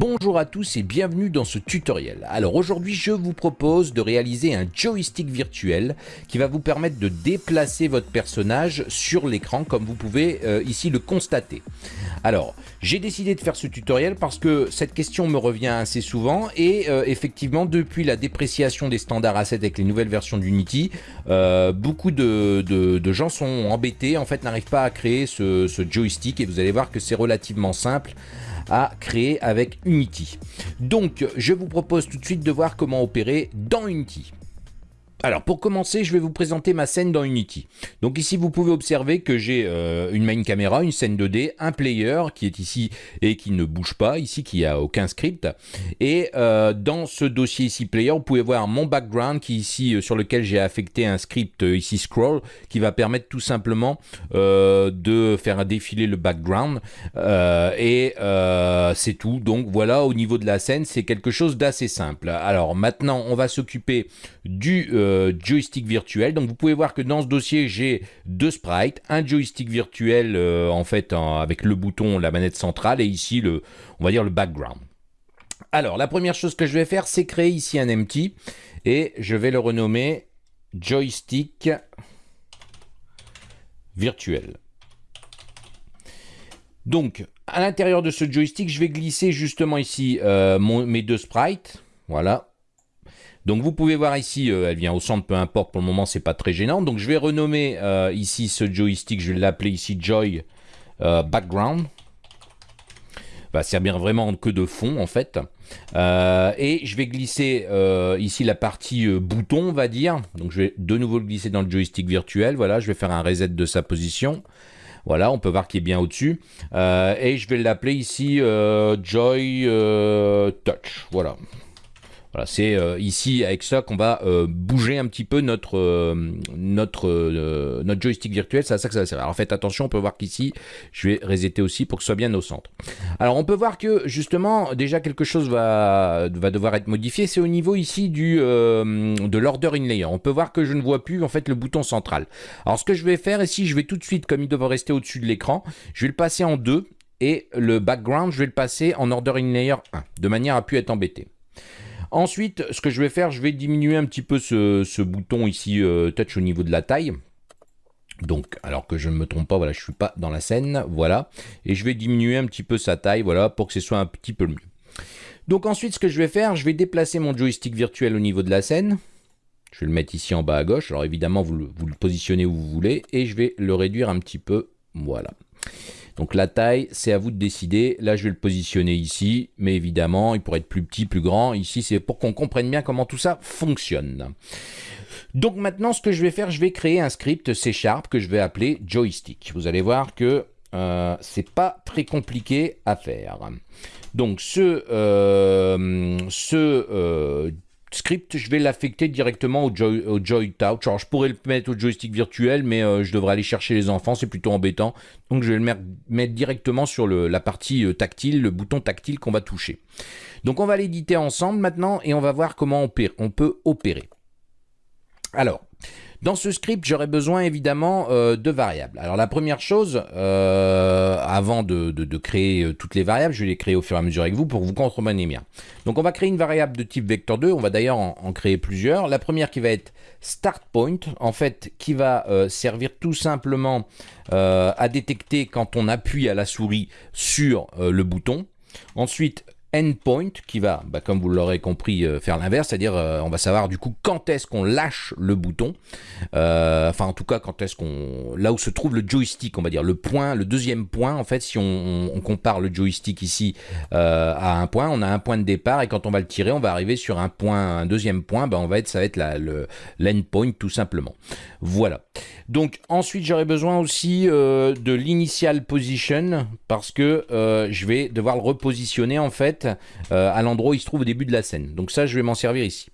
Bonjour à tous et bienvenue dans ce tutoriel. Alors aujourd'hui je vous propose de réaliser un joystick virtuel qui va vous permettre de déplacer votre personnage sur l'écran comme vous pouvez euh, ici le constater. Alors j'ai décidé de faire ce tutoriel parce que cette question me revient assez souvent et euh, effectivement depuis la dépréciation des standards assets avec les nouvelles versions d'Unity, euh, beaucoup de, gens sont embêtés, en fait n'arrivent pas à créer ce joystick et vous allez voir que c'est relativement simple à créer avec Unity. Donc je vous propose tout de suite de voir comment opérer dans Unity. Alors pour commencer, je vais vous présenter ma scène dans Unity. Donc ici, vous pouvez observer que j'ai euh, une main caméra, une scène 2D, un player qui est ici et qui ne bouge pas, ici qui a aucun script. Et euh, dans ce dossier ici player, vous pouvez voir mon background qui ici euh, sur lequel j'ai affecté un script ici scroll qui va permettre tout simplement de faire défiler le background. et c'est tout. Donc voilà, au niveau de la scène, c'est quelque chose d'assez simple. Alors maintenant, on va s'occuper du euh, joystick virtuel. Donc vous pouvez voir que dans ce dossier, j'ai deux sprites, un joystick virtuel euh, en fait avec le bouton, la manette centrale et ici le, on va dire le background. Alors la première chose que je vais faire, c'est créer ici un empty et je vais le renommer joystick virtuel. Donc, à l'intérieur de ce joystick, je vais glisser justement ici euh, mes deux sprites. Voilà, donc vous pouvez voir ici, euh, elle vient au centre, peu importe, pour le moment c'est pas très gênant. Donc je vais renommer euh, ici ce joystick, je vais l'appeler ici Joy euh, Background. Va servir vraiment que de fond en fait. et je vais glisser ici la partie bouton, on va dire. Donc je vais de nouveau le glisser dans le joystick virtuel. Voilà, je vais faire un reset de sa position. Voilà, on peut voir qu'il est bien au-dessus. et je vais l'appeler ici Joy Touch. Voilà. Voilà, c'est euh, ici avec ça qu'on va euh, bouger un petit peu notre, euh, notre, notre joystick virtuel, c'est à ça que ça va servir. Alors faites attention, on peut voir qu'ici, je vais resetter aussi pour que ce soit bien au centre. Alors on peut voir que justement, déjà quelque chose va, va devoir être modifié, c'est au niveau ici du, de l'order in layer. On peut voir que je ne vois plus en fait le bouton central. Alors ce que je vais faire ici, je vais tout de suite, comme il doit rester au-dessus de l'écran, je vais le passer en deux et le background, je vais le passer en order in layer 1, de manière à pu être embêté. Ensuite, ce que je vais faire, je vais diminuer un petit peu ce, bouton ici, euh, touch au niveau de la taille. Donc, alors que je ne me trompe pas, voilà, je ne suis pas dans la scène, voilà. Et je vais diminuer un petit peu sa taille, voilà, pour que ce soit un petit peu mieux. Donc ensuite, ce que je vais faire, je vais déplacer mon joystick virtuel au niveau de la scène. Je vais le mettre ici en bas à gauche. Alors évidemment, vous le, vous le positionnez où vous voulez. Et je vais le réduire un petit peu, voilà. Donc la taille, c'est à vous de décider. Là, je vais le positionner ici, mais évidemment, il pourrait être plus petit, plus grand. Ici, c'est pour qu'on comprenne bien comment tout ça fonctionne. Donc maintenant, ce que je vais faire, je vais créer un script C Sharp que je vais appeler joystick. Vous allez voir que euh, c'est pas très compliqué à faire. Donc ce, euh, ce euh, script, je vais l'affecter directement au, Joy, au Joy Touch. Alors, je pourrais le mettre au joystick virtuel, mais euh, je devrais aller chercher les enfants, c'est plutôt embêtant. Donc, je vais le mettre directement sur la partie euh, tactile, le bouton tactile qu'on va toucher. Donc, on va l'éditer ensemble maintenant et on va voir comment on peut opérer. Alors, dans ce script, j'aurais besoin évidemment euh, de variables. Alors la première chose, euh, avant de, créer euh, toutes les variables, je vais les créer au fur et à mesure avec vous pour vous compreniez bien. Donc on va créer une variable de type vector2, on va d'ailleurs en, créer plusieurs. La première qui va être start point, en fait, qui va servir tout simplement à détecter quand on appuie à la souris sur le bouton. Ensuite, endpoint qui va, bah, comme vous l'aurez compris, euh, faire l'inverse, c'est-à-dire euh, on va savoir du coup quand est-ce qu'on lâche le bouton, euh, enfin en tout cas quand est-ce qu'on, là où se trouve le joystick, on va dire le point, le deuxième point en fait, si on, compare le joystick ici à un point, on a un point de départ et quand on va le tirer, on va arriver sur un point, un deuxième point, bah, on va être, ça va être la, le l'endpoint tout simplement. Voilà. Donc ensuite j'aurai besoin aussi de l'initial position parce que je vais devoir le repositionner en fait euh, à l'endroit où il se trouve au début de la scène. Donc ça, je vais m'en servir ici.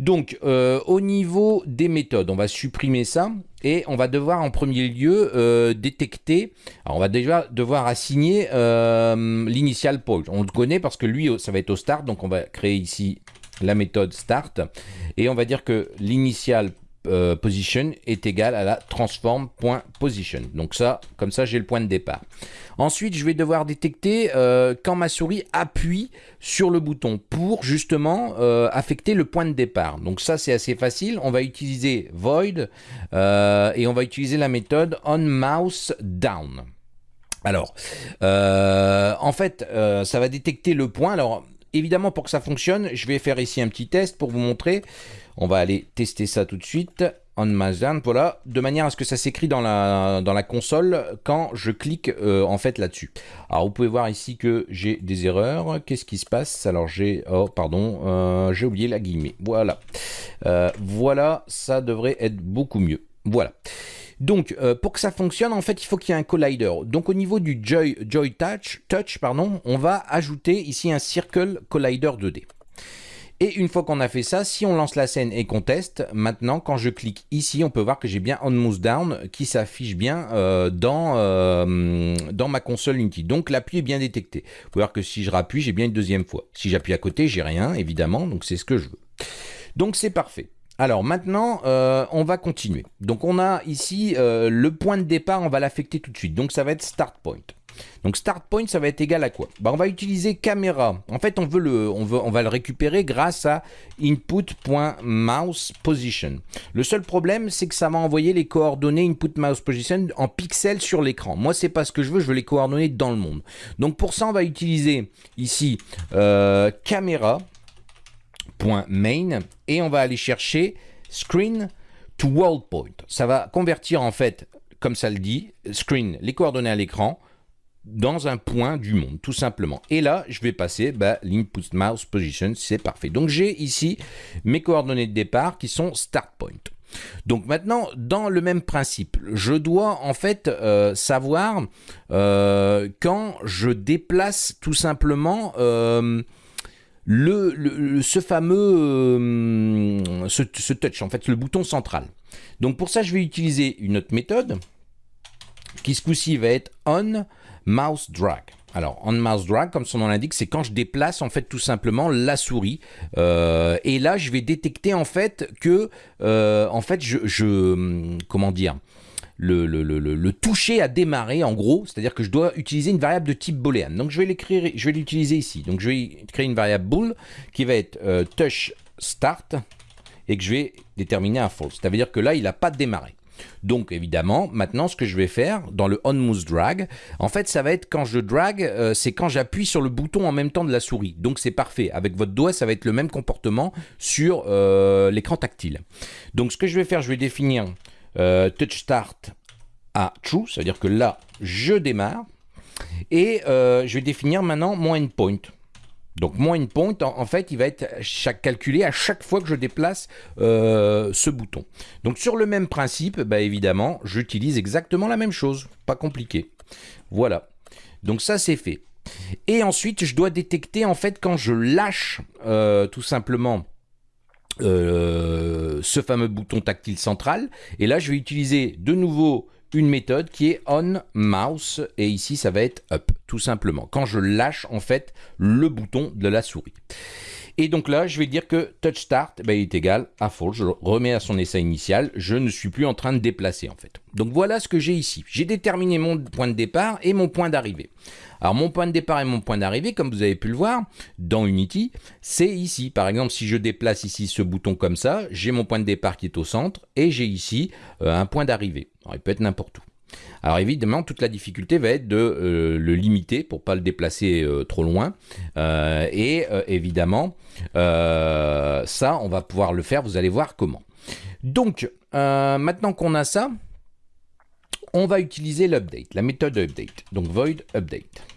Donc, euh, au niveau des méthodes, on va supprimer ça et on va devoir en premier lieu euh, détecter, alors on va déjà devoir assigner l'initial point. On le connaît parce que lui, ça va être au start, donc on va créer ici la méthode start et on va dire que l'initial euh, position est égal à la transform.position. Donc ça, comme ça, j'ai le point de départ. Ensuite, je vais devoir détecter euh, quand ma souris appuie sur le bouton pour justement euh, affecter le point de départ. Donc ça, c'est assez facile. On va utiliser void et on va utiliser la méthode onMouseDown. Alors, en fait, ça va détecter le point. Alors, évidemment, pour que ça fonctionne, je vais faire ici un petit test pour vous montrer. On va aller tester ça tout de suite. On Mazdan, voilà, de manière à ce que ça s'écrit dans la, dans la console quand je clique euh, en fait là-dessus. Alors vous pouvez voir ici que j'ai des erreurs. Qu'est-ce qui se passe? Alors j'ai, oh pardon, euh, j'ai oublié la guillemets. Voilà, euh, voilà, ça devrait être beaucoup mieux. Voilà. Donc, pour que ça fonctionne, en fait, il faut qu'il y ait un collider. Donc, au niveau du Joy, Touch, Touch pardon, on va ajouter ici un Circle Collider 2D. Et une fois qu'on a fait ça, si on lance la scène et qu'on teste, maintenant quand je clique ici, on peut voir que j'ai bien On Mouse Down qui s'affiche bien euh, dans, euh, dans ma console Unity. Donc l'appui est bien détecté. Vous pouvez voir que si je rappuie, j'ai bien une deuxième fois. Si j'appuie à côté, j'ai rien, évidemment, donc c'est ce que je veux. Donc c'est parfait. Alors maintenant, euh, on va continuer. Donc on a ici le point de départ, on va l'affecter tout de suite. Donc ça va être Start Point. Donc start point, ça va être égal à quoi? Bah, On va utiliser caméra. En fait, on, veut le, on, veut, on va le récupérer grâce à input.mousePosition. Le seul problème, c'est que ça va envoyer les coordonnées input.mousePosition en pixels sur l'écran. Moi, c'est pas ce que je veux, je veux les coordonnées dans le monde. Donc pour ça, on va utiliser ici euh, caméra.main et on va aller chercher screen to world point. Ça va convertir en fait, comme ça le dit, screen, les coordonnées à l'écran, dans un point du monde, tout simplement. Et là, je vais passer bah, l'input mouse position, c'est parfait. Donc j'ai ici mes coordonnées de départ qui sont start point. Donc maintenant, dans le même principe, je dois en fait euh, savoir euh, quand je déplace tout simplement euh, le, ce fameux ce, ce touch, en fait le bouton central. Donc pour ça, je vais utiliser une autre méthode qui ce coup-ci va être on mouse drag. Alors, on mouse drag, comme son nom l'indique, c'est quand je déplace en fait tout simplement la souris. Euh, et là, je vais détecter en fait que, euh, en fait, je, comment dire, le, toucher à démarrer en gros, c'est-à-dire que je dois utiliser une variable de type boolean. Donc je vais l'écrire, je vais l'utiliser ici. Donc je vais créer une variable bool qui va être euh, touch start et que je vais déterminer un false. Ça veut dire que là, il n'a pas démarré. Donc évidemment, maintenant ce que je vais faire dans le on mouse drag, en fait ça va être quand je drag, euh, c'est quand j'appuie sur le bouton en même temps de la souris. Donc c'est parfait. Avec votre doigt, ça va être le même comportement sur euh, l'écran tactile. Donc ce que je vais faire, je vais définir euh, touch start à true, c'est-à-dire que là je démarre. Et je vais définir maintenant mon endpoint. Donc mon endpoint, en, fait, il va être calculé à chaque fois que je déplace euh, ce bouton. Donc sur le même principe, bah, évidemment, j'utilise exactement la même chose. Pas compliqué. Voilà. Donc ça, c'est fait. Et ensuite, je dois détecter, en fait, quand je lâche euh, tout simplement euh, ce fameux bouton tactile central. Et là, je vais utiliser de nouveau une méthode qui est on mouse et ici ça va être up tout simplement quand je lâche en fait le bouton de la souris. Et donc là, je vais dire que touch start ben, est égal à false. Je remets à son essai initial. Je ne suis plus en train de déplacer en fait. Donc voilà ce que j'ai ici. J'ai déterminé mon point de départ et mon point d'arrivée. Alors mon point de départ et mon point d'arrivée, comme vous avez pu le voir dans Unity, c'est ici. Par exemple, si je déplace ici ce bouton comme ça, j'ai mon point de départ qui est au centre et j'ai ici euh, un point d'arrivée. Il peut être n'importe où. Alors évidemment, toute la difficulté va être de euh, le limiter pour pas le déplacer euh, trop loin. et évidemment, ça, on va pouvoir le faire. Vous allez voir comment. Donc, maintenant qu'on a ça, on va utiliser l'update, la méthode update. Donc void update.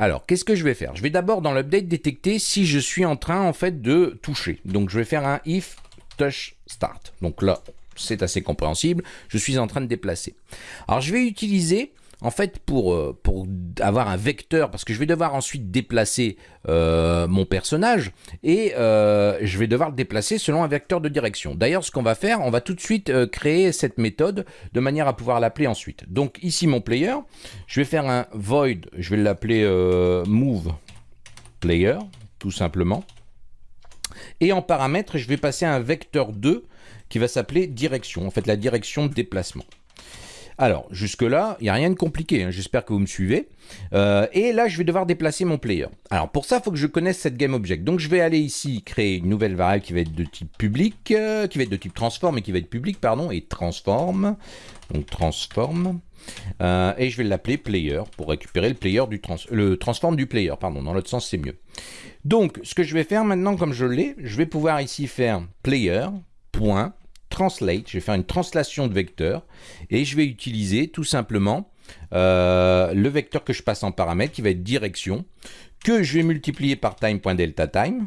Alors, qu'est-ce que je vais faire? Je vais d'abord dans l'update détecter si je suis en train en fait de toucher. Donc, je vais faire un if touch start. Donc là, c'est assez compréhensible. Je suis en train de déplacer. Alors, je vais utiliser en fait, pour, euh, pour avoir un vecteur, parce que je vais devoir ensuite déplacer euh, mon personnage, et euh, je vais devoir le déplacer selon un vecteur de direction. D'ailleurs, ce qu'on va faire, on va tout de suite créer cette méthode de manière à pouvoir l'appeler ensuite. Donc ici, mon player, je vais faire un void, je vais l'appeler move player, tout simplement. Et en paramètre, je vais passer un vecteur 2 qui va s'appeler direction, en fait la direction de déplacement. Alors, jusque-là, il n'y a rien de compliqué, hein, j'espère que vous me suivez. Euh, et là, je vais devoir déplacer mon player. Alors, pour ça, il faut que je connaisse cette GameObject. Donc, je vais aller ici, créer une nouvelle variable qui va être de type public, euh, qui va être de type transform et qui va être public, pardon, et transform. Donc, transform. Euh, et je vais l'appeler player pour récupérer le player du trans le transform du player, pardon, dans l'autre sens c'est mieux. Donc ce que je vais faire maintenant comme je l'ai, je vais pouvoir ici faire player, translate, je vais faire une translation de vecteur et je vais utiliser tout simplement euh, le vecteur que je passe en paramètre qui va être direction que je vais multiplier par time.delta time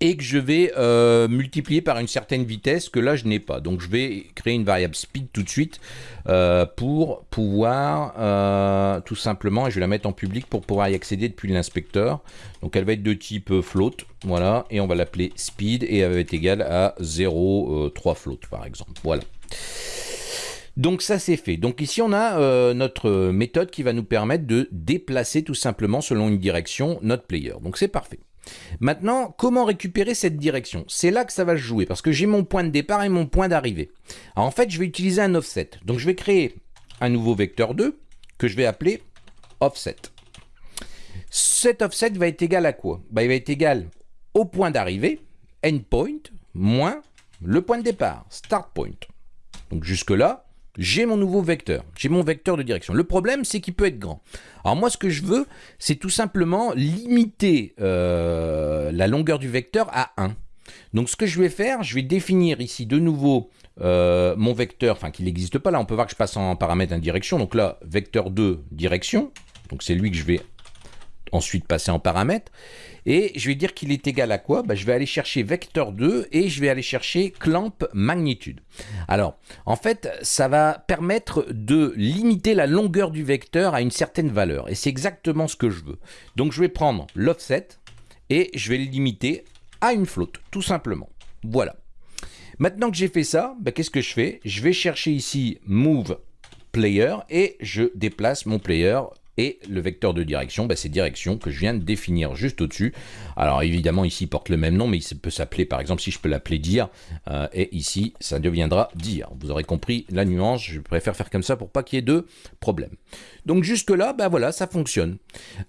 et que je vais euh, multiplier par une certaine vitesse que là je n'ai pas. Donc je vais créer une variable speed tout de suite euh, pour pouvoir tout simplement, et je vais la mettre en public pour pouvoir y accéder depuis l'inspecteur. Donc elle va être de type float, voilà, et on va l'appeler speed et elle va être égale à 0,3 float par exemple. Voilà. Donc ça c'est fait. Donc ici on a notre méthode qui va nous permettre de déplacer tout simplement selon une direction notre player. Donc c'est parfait. Maintenant, comment récupérer cette direction? C'est là que ça va se jouer, parce que j'ai mon point de départ et mon point d'arrivée. En fait, je vais utiliser un offset. Donc je vais créer un nouveau vecteur 2, que je vais appeler offset. Cet offset va être égal à quoi? Bah, Il va être égal au point d'arrivée, endpoint, moins le point de départ, start point. Donc jusque là, j'ai mon nouveau vecteur, j'ai mon vecteur de direction. Le problème, c'est qu'il peut être grand. Alors moi, ce que je veux, c'est tout simplement limiter euh, la longueur du vecteur à 1. Donc ce que je vais faire, je vais définir ici de nouveau euh, mon vecteur, enfin qu'il n'existe pas là, on peut voir que je passe en paramètre en direction. Donc là, vecteur 2, direction. Donc c'est lui que je vais ensuite passer en paramètre. Et je vais dire qu'il est égal à quoi? Bah, Je vais aller chercher vecteur 2 et je vais aller chercher clamp magnitude. Alors, en fait, ça va permettre de limiter la longueur du vecteur à une certaine valeur. Et c'est exactement ce que je veux. Donc, je vais prendre l'offset et je vais le limiter à une flotte, tout simplement. Voilà. Maintenant que j'ai fait ça, bah, qu'est-ce que je fais? Je vais chercher ici move player et je déplace mon player et le vecteur de direction, bah, c'est direction que je viens de définir juste au-dessus. Alors évidemment, ici, il porte le même nom, mais il peut s'appeler, par exemple, si je peux l'appeler dire, euh, et ici, ça deviendra dire. Vous aurez compris la nuance, je préfère faire comme ça pour pas qu'il y ait de problème. Donc jusque-là, ben voilà, ça fonctionne.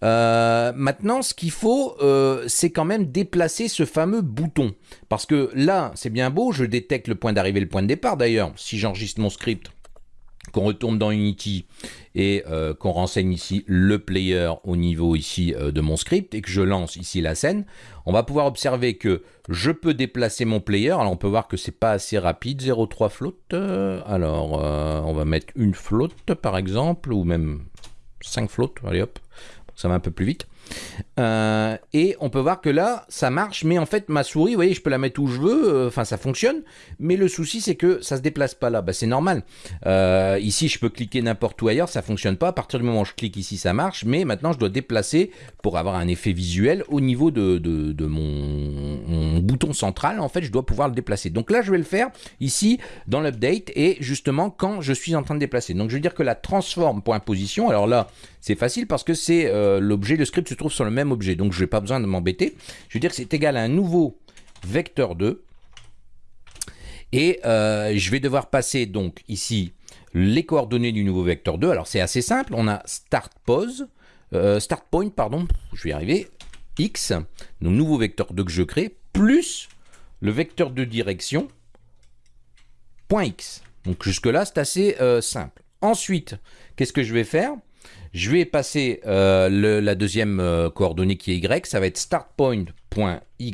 Euh, maintenant, ce qu'il faut, euh, c'est quand même déplacer ce fameux bouton. Parce que là, c'est bien beau, je détecte le point d'arrivée et le point de départ. D'ailleurs, si j'enregistre mon script, qu'on retourne dans Unity et euh, qu'on renseigne ici le player au niveau ici euh, de mon script et que je lance ici la scène, on va pouvoir observer que je peux déplacer mon player. Alors on peut voir que c'est pas assez rapide, 0,3 float. Euh, alors on va mettre une float par exemple, ou même 5 floats, allez hop, ça va un peu plus vite. Euh, et on peut voir que là, ça marche, mais en fait, ma souris, vous voyez, je peux la mettre où je veux, euh, enfin, ça fonctionne, mais le souci, c'est que ça se déplace pas là, bah, c'est normal. Euh, ici, je peux cliquer n'importe où ailleurs, ça fonctionne pas, à partir du moment où je clique ici, ça marche, mais maintenant, je dois déplacer pour avoir un effet visuel au niveau de, de, mon, bouton central, en fait, je dois pouvoir le déplacer. Donc là, je vais le faire ici, dans l'update, et justement, quand je suis en train de déplacer. Donc, je veux dire que la transform.position, alors là, c'est facile parce que c'est l'objet, le script se trouve sur le même objet, donc je n'ai pas besoin de m'embêter. Je veux dire que c'est égal à un nouveau vecteur 2. Et euh, je vais devoir passer donc ici les coordonnées du nouveau vecteur 2. Alors c'est assez simple, on a start pose, euh, start point, pardon, je vais y arriver, x, donc nouveau vecteur 2 que je crée, plus le vecteur de direction, point x. Donc jusque là c'est assez euh, simple. Ensuite, qu'est-ce que je vais faire? Je vais passer euh, la deuxième euh, coordonnée qui est y, ça va être startpoint.y,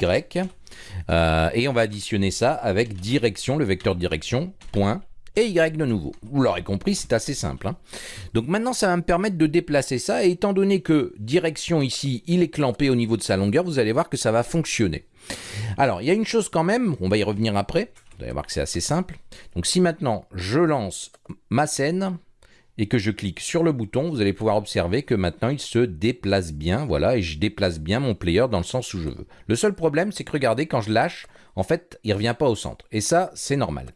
euh, et on va additionner ça avec direction, le vecteur direction, point, et y de nouveau. Vous l'aurez compris, c'est assez simple. Hein. Donc maintenant, ça va me permettre de déplacer ça, et étant donné que direction ici, il est clampé au niveau de sa longueur, vous allez voir que ça va fonctionner. Alors, il y a une chose quand même, on va y revenir après, vous allez voir que c'est assez simple. Donc si maintenant, je lance ma scène, et que je clique sur le bouton, vous allez pouvoir observer que maintenant il se déplace bien, voilà, et je déplace bien mon player dans le sens où je veux. Le seul problème, c'est que regardez, quand je lâche, en fait, il ne revient pas au centre. Et ça, c'est normal.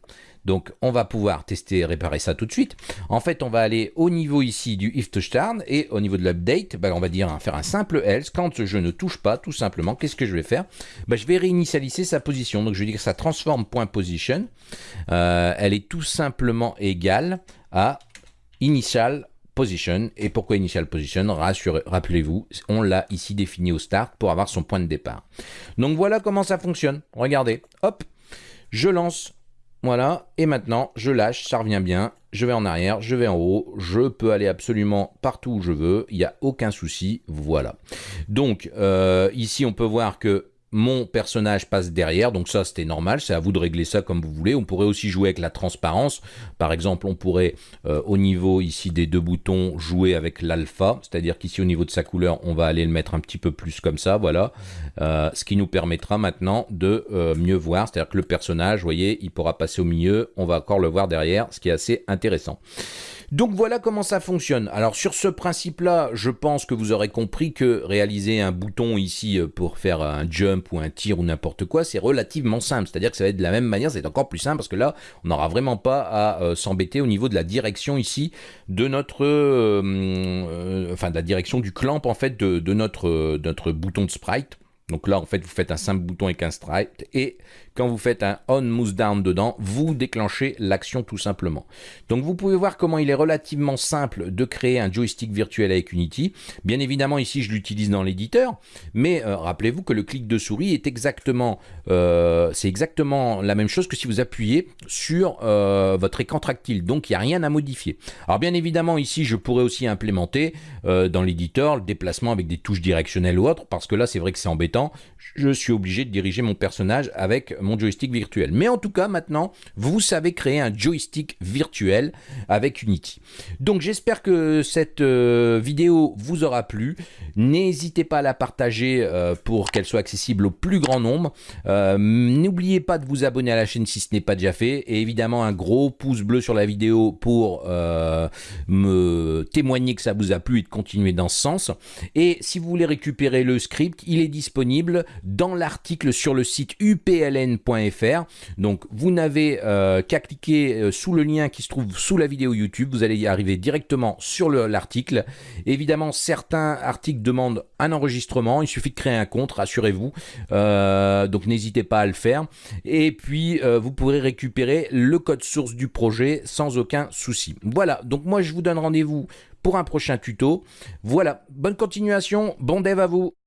Donc on va pouvoir tester et réparer ça tout de suite. En fait, on va aller au niveau ici du if touchdown et au niveau de l'update, ben, on va dire faire un simple else. Quand je ne touche pas, tout simplement, qu'est-ce que je vais faire? Ben, Je vais réinitialiser sa position. Donc je vais dire que ça transforme. Euh, elle est tout simplement égale à initial position. Et pourquoi initial position? Rappelez-vous, on l'a ici défini au start pour avoir son point de départ. Donc voilà comment ça fonctionne. Regardez, hop, je lance, voilà, et maintenant je lâche, ça revient bien. Je vais en arrière, je vais en haut, je peux aller absolument partout où je veux, il n'y a aucun souci, voilà. Donc euh, ici on peut voir que mon personnage passe derrière, donc ça c'était normal, c'est à vous de régler ça comme vous voulez. On pourrait aussi jouer avec la transparence, par exemple on pourrait euh, au niveau ici des deux boutons jouer avec l'alpha, c'est-à-dire qu'ici au niveau de sa couleur on va aller le mettre un petit peu plus comme ça, voilà, euh, ce qui nous permettra maintenant de euh, mieux voir, c'est-à-dire que le personnage, vous voyez, il pourra passer au milieu, on va encore le voir derrière, ce qui est assez intéressant. Donc voilà comment ça fonctionne. Alors sur ce principe-là, je pense que vous aurez compris que réaliser un bouton ici euh, pour faire un jump ou un tir ou n'importe quoi, c'est relativement simple. C'est-à-dire que ça va être de la même manière, c'est encore plus simple parce que là, on n'aura vraiment pas à euh, s'embêter au niveau de la direction ici de notre, euh, enfin de la direction du clamp en fait de, de notre, notre bouton de sprite. Donc là, en fait, vous faites un simple bouton avec un sprite et quand vous faites un on mouse down dedans, vous déclenchez l'action tout simplement. Donc vous pouvez voir comment il est relativement simple de créer un joystick virtuel avec Unity. Bien évidemment, ici, je l'utilise dans l'éditeur, mais euh, rappelez-vous que le clic de souris est exactement, euh, c'est exactement la même chose que si vous appuyez sur euh, votre écran tactile. Donc il n'y a rien à modifier. Alors bien évidemment, ici, je pourrais aussi implémenter dans l'éditeur le déplacement avec des touches directionnelles ou autres, parce que là, c'est vrai que c'est embêtant. Je suis obligé de diriger mon personnage avec mon joystick virtuel. Mais en tout cas, maintenant, vous savez créer un joystick virtuel avec Unity. Donc j'espère que cette euh, vidéo vous aura plu. N'hésitez pas à la partager euh, pour qu'elle soit accessible au plus grand nombre. Euh, n'oubliez pas de vous abonner à la chaîne si ce n'est pas déjà fait. Et évidemment, un gros pouce bleu sur la vidéo pour me témoigner que ça vous a plu et de continuer dans ce sens. Et si vous voulez récupérer le script, il est disponible dans l'article sur le site upln donc vous n'avez euh, qu'à cliquer euh, sous le lien qui se trouve sous la vidéo YouTube, vous allez y arriver directement sur l'article. Évidemment, certains articles demandent un enregistrement, il suffit de créer un compte, rassurez-vous. Euh, donc n'hésitez pas à le faire. Et puis vous pourrez récupérer le code source du projet sans aucun souci. Voilà, donc moi je vous donne rendez-vous pour un prochain tuto. Voilà, bonne continuation, bon dev à vous